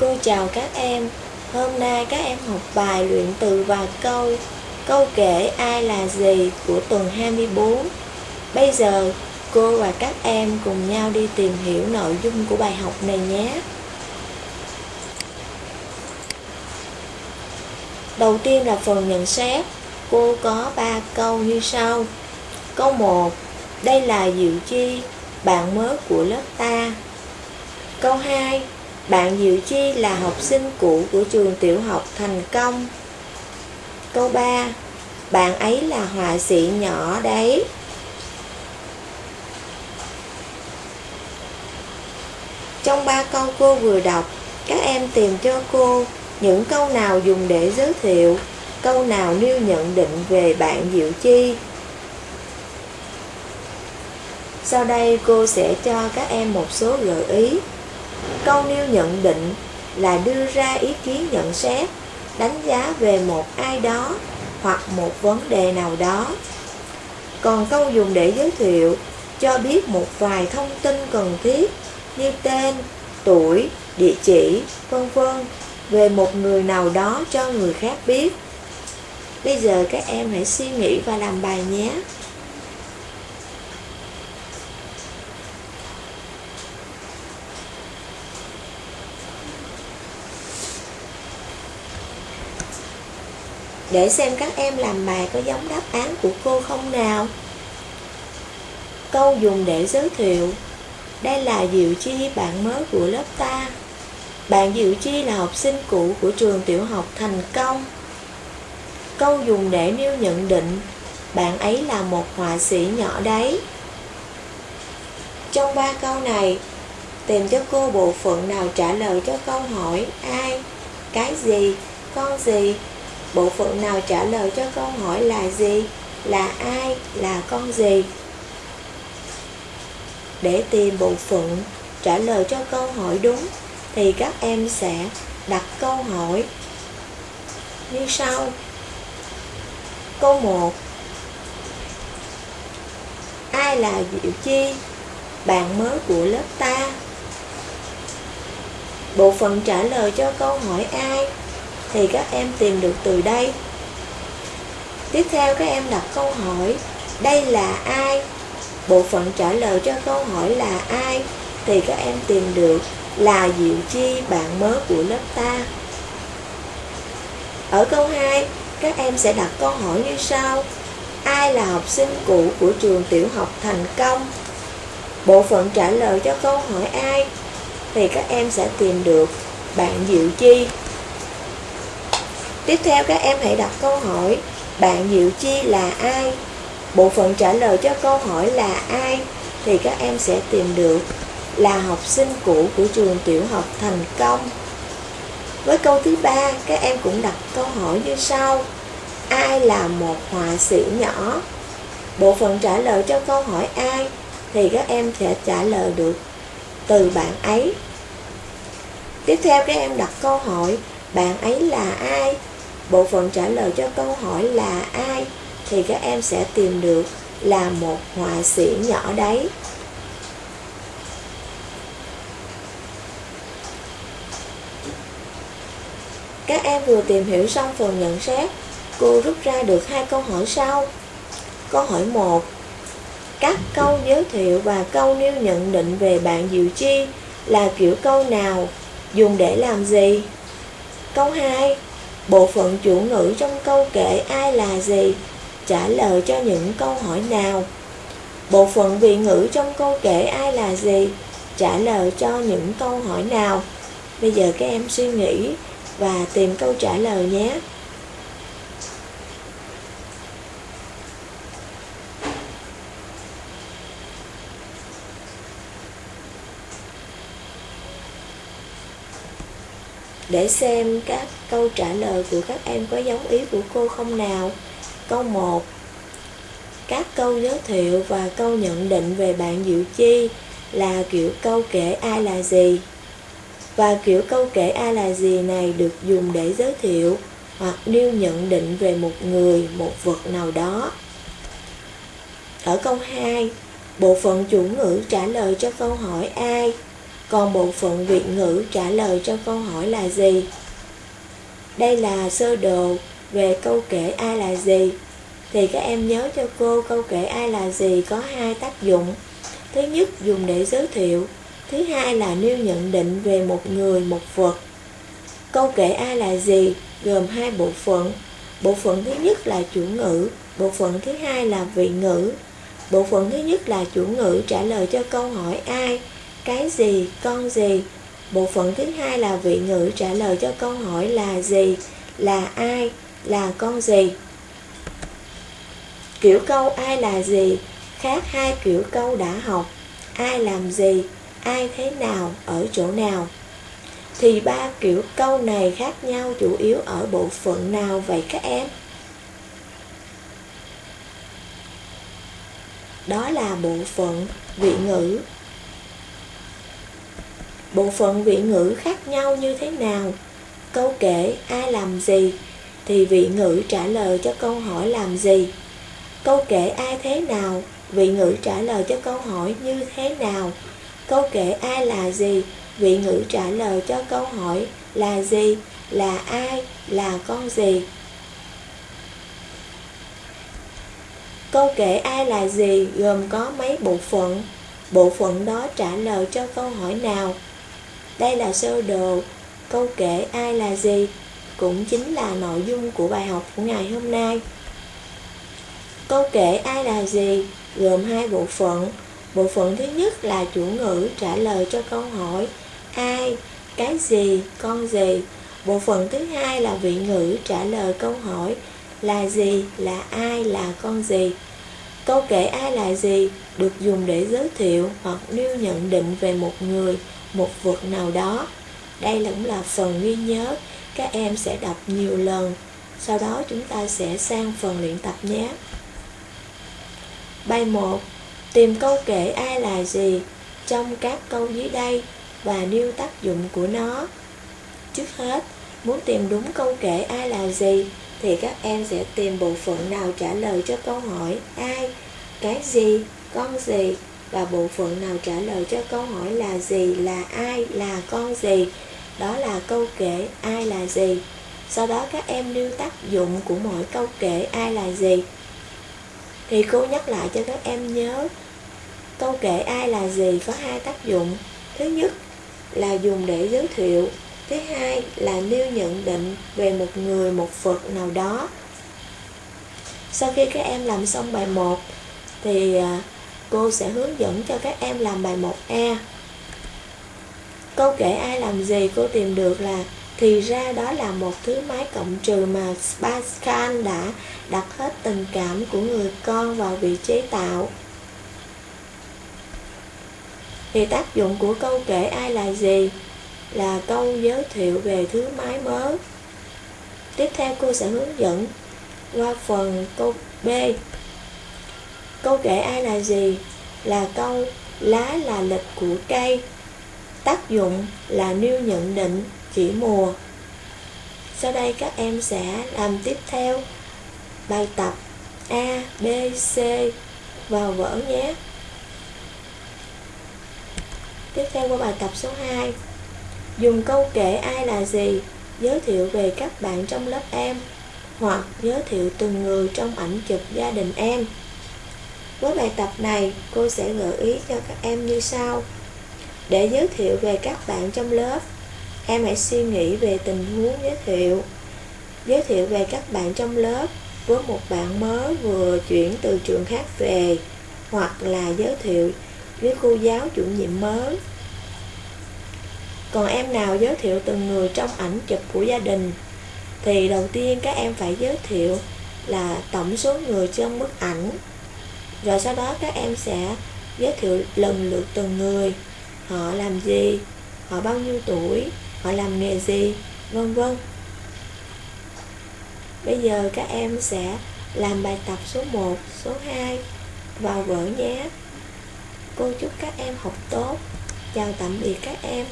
Cô chào các em. Hôm nay các em học bài luyện từ và câu. Câu kể ai là gì của tuần 24 Bây giờ cô và các em cùng nhau đi tìm hiểu nội dung của bài học này nhé. Đầu tiên là phần nhận xét. Cô có 3 câu như sau. Câu 1 Đây là Diệu Chi, bạn mới của lớp ta. Câu 2 bạn Diệu Chi là học sinh cũ của trường tiểu học Thành Công. Câu 3 Bạn ấy là họa sĩ nhỏ đấy. Trong ba câu cô vừa đọc, Các em tìm cho cô những câu nào dùng để giới thiệu, Câu nào nêu nhận định về bạn Diệu Chi. Sau đây cô sẽ cho các em một số gợi ý. Câu nêu nhận định là đưa ra ý kiến nhận xét đánh giá về một ai đó hoặc một vấn đề nào đó. Còn câu dùng để giới thiệu cho biết một vài thông tin cần thiết như tên, tuổi, địa chỉ, vân vân về một người nào đó cho người khác biết. Bây giờ các em hãy suy nghĩ và làm bài nhé. Để xem các em làm bài có giống đáp án của cô không nào. Câu dùng để giới thiệu. Đây là Diệu Chi bạn mới của lớp ta. Bạn Diệu Chi là học sinh cũ của trường tiểu học Thành Công. Câu dùng để nêu nhận định. Bạn ấy là một họa sĩ nhỏ đấy. Trong ba câu này Tìm cho cô bộ phận nào trả lời cho câu hỏi Ai, cái gì, con gì Bộ phận nào trả lời cho câu hỏi là gì, là ai, là con gì? Để tìm bộ phận trả lời cho câu hỏi đúng thì các em sẽ đặt câu hỏi như sau. Câu 1 Ai là Diệu Chi? Bạn mới của lớp ta Bộ phận trả lời cho câu hỏi ai thì các em tìm được từ đây. Tiếp theo các em đặt câu hỏi, đây là ai? Bộ phận trả lời cho câu hỏi là ai? Thì các em tìm được là Diệu Chi, bạn mới của lớp ta. Ở câu 2, các em sẽ đặt câu hỏi như sau. Ai là học sinh cũ của trường tiểu học thành công? Bộ phận trả lời cho câu hỏi ai? Thì các em sẽ tìm được bạn Diệu Chi, Tiếp theo các em hãy đặt câu hỏi, Bạn Diệu Chi là ai? Bộ phận trả lời cho câu hỏi là ai? Thì các em sẽ tìm được là học sinh cũ của trường tiểu học thành công Với câu thứ ba, các em cũng đặt câu hỏi như sau Ai là một họa sĩ nhỏ? Bộ phận trả lời cho câu hỏi ai Thì các em sẽ trả lời được từ bạn ấy Tiếp theo các em đặt câu hỏi, Bạn ấy là ai? Bộ phận trả lời cho câu hỏi là ai thì các em sẽ tìm được là một họa sĩ nhỏ đấy. Các em vừa tìm hiểu xong phần nhận xét, cô rút ra được hai câu hỏi sau. Câu hỏi 1. Các câu giới thiệu và câu nêu nhận định về bạn Diệu Chi là kiểu câu nào, dùng để làm gì? Câu 2. Bộ phận chủ ngữ trong câu kể ai là gì? Trả lời cho những câu hỏi nào? Bộ phận vị ngữ trong câu kể ai là gì? Trả lời cho những câu hỏi nào? Bây giờ các em suy nghĩ và tìm câu trả lời nhé. Để xem các câu trả lời của các em có giống ý của cô không nào. Câu 1 Các câu giới thiệu và câu nhận định về bạn Diệu Chi là kiểu câu kể ai là gì. Và kiểu câu kể ai là gì này được dùng để giới thiệu hoặc nêu nhận định về một người, một vật nào đó. Ở câu 2, bộ phận chủ ngữ trả lời cho câu hỏi ai còn bộ phận vị ngữ trả lời cho câu hỏi là gì? Đây là sơ đồ về câu kể ai là gì. Thì các em nhớ cho cô câu kể ai là gì có hai tác dụng. Thứ nhất dùng để giới thiệu, thứ hai là nêu nhận định về một người, một vật. Câu kể ai là gì gồm hai bộ phận. Bộ phận thứ nhất là chủ ngữ, bộ phận thứ hai là vị ngữ. Bộ phận thứ nhất là chủ ngữ trả lời cho câu hỏi ai, cái gì, con gì. Bộ phận thứ hai là vị ngữ trả lời cho câu hỏi là gì, là ai, là con gì. Kiểu câu ai là gì khác hai kiểu câu đã học. Ai làm gì, ai thế nào, ở chỗ nào. Thì ba kiểu câu này khác nhau chủ yếu ở bộ phận nào vậy các em? Đó là bộ phận vị ngữ. Bộ phận vị ngữ khác nhau như thế nào? Câu kể ai làm gì thì vị ngữ trả lời cho câu hỏi làm gì. Câu kể ai thế nào, vị ngữ trả lời cho câu hỏi như thế nào. Câu kể ai là gì, vị ngữ trả lời cho câu hỏi là gì, là ai, là con gì. Câu kể ai là gì gồm có mấy bộ phận. Bộ phận đó trả lời cho câu hỏi nào. Đây là sơ đồ. Câu kể ai là gì cũng chính là nội dung của bài học của ngày hôm nay. Câu kể ai là gì gồm hai bộ phận. Bộ phận thứ nhất là chủ ngữ trả lời cho câu hỏi ai, cái gì, con gì. Bộ phận thứ hai là vị ngữ trả lời câu hỏi là gì, là ai, là con gì. Câu kể ai là gì được dùng để giới thiệu hoặc nêu nhận định về một người, một vực nào đó. Đây cũng là phần ghi nhớ, các em sẽ đọc nhiều lần. Sau đó chúng ta sẽ sang phần luyện tập nhé. Bài 1. Tìm câu kể ai là gì trong các câu dưới đây và nêu tác dụng của nó. Trước hết, muốn tìm đúng câu kể ai là gì thì các em sẽ tìm bộ phận nào trả lời cho câu hỏi ai, cái gì, con gì và bộ phận nào trả lời cho câu hỏi là gì, là ai, là con gì. Đó là câu kể ai là gì. Sau đó các em nêu tác dụng của mỗi câu kể ai là gì. Thì cô nhắc lại cho các em nhớ Câu kể ai là gì có hai tác dụng Thứ nhất là dùng để giới thiệu Thứ hai là nêu nhận định về một người, một vật nào đó Sau khi các em làm xong bài 1 Thì à, cô sẽ hướng dẫn cho các em làm bài 1A Câu kể ai làm gì cô tìm được là, Thì ra đó là một thứ máy cộng trừ mà Pascal đã đặt hết tình cảm của người con vào vị chế tạo. Thì tác dụng của câu kể ai là gì? Là câu giới thiệu về thứ máy mới. Tiếp theo cô sẽ hướng dẫn qua phần câu B câu kể ai là gì? Là câu lá là lịch của cây. Tác dụng là nêu nhận định chỉ mùa. Sau đây các em sẽ làm tiếp theo. Bài tập A, B, C. Vào vở nhé. Tiếp theo qua bài tập số 2 Dùng câu kể ai là gì Giới thiệu về các bạn trong lớp em Hoặc giới thiệu từng người trong ảnh chụp gia đình em. Với bài tập này, cô sẽ gợi ý cho các em như sau. Để giới thiệu về các bạn trong lớp, Em hãy suy nghĩ về tình huống giới thiệu. Giới thiệu về các bạn trong lớp với một bạn mới vừa chuyển từ trường khác về, hoặc là giới thiệu với cô giáo chủ nhiệm mới. Còn em nào giới thiệu từng người trong ảnh chụp của gia đình, thì đầu tiên các em phải giới thiệu là tổng số người trong bức ảnh rồi sau đó các em sẽ giới thiệu lần lượt từng người. Họ làm gì? Họ bao nhiêu tuổi? Họ làm nghề gì? Vân vân. Bây giờ các em sẽ làm bài tập số 1, số 2 vào vở nhé. Cô chúc các em học tốt. Chào tạm biệt các em.